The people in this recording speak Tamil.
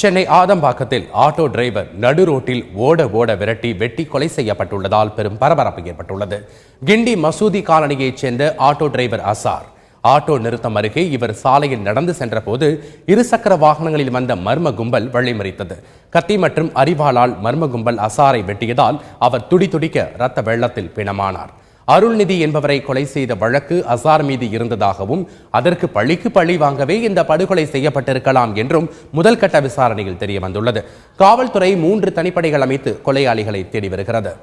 சென்னை ஆதம்பாக்கத்தில் ஆட்டோ டிரைவர் நடு ரோட்டில் ஓட ஓட விரட்டி வெட்டி கொலை செய்யப்பட்டுள்ளதால் பெரும் பரபரப்பு ஏற்பட்டுள்ளது. கிண்டி மசூதி காலனியைச் சேர்ந்த ஆட்டோ டிரைவர் அசார். ஆட்டோ நிறுத்தம் அருகே இவர் சாலையில் நடந்து சென்றபோது இருசக்கர வாகனங்களில் வந்த மர்ம கும்பல் வழிமறித்தது. கத்தி மற்றும் அரிவாளால் மர்ம கும்பல் அசாரை வெட்டியதால் அவர் துடி துடிக்க இரத்த வெள்ளத்தில் பிணமானார். அருள்நிதி என்பவரை கொலை செய்த வழக்கு அசார் மீது இருந்ததாகவும் அதற்கு பழிக்கு பழி வாங்கவே இந்த படுகொலை செய்யப்பட்டிருக்கலாம் என்றும் முதல் கட்ட விசாரணையில் தெரிய வந்துள்ளது காவல்துறை மூன்று தனிப்படைகள் அமைத்து கொலையாளிகளை தேடி வருகிறது.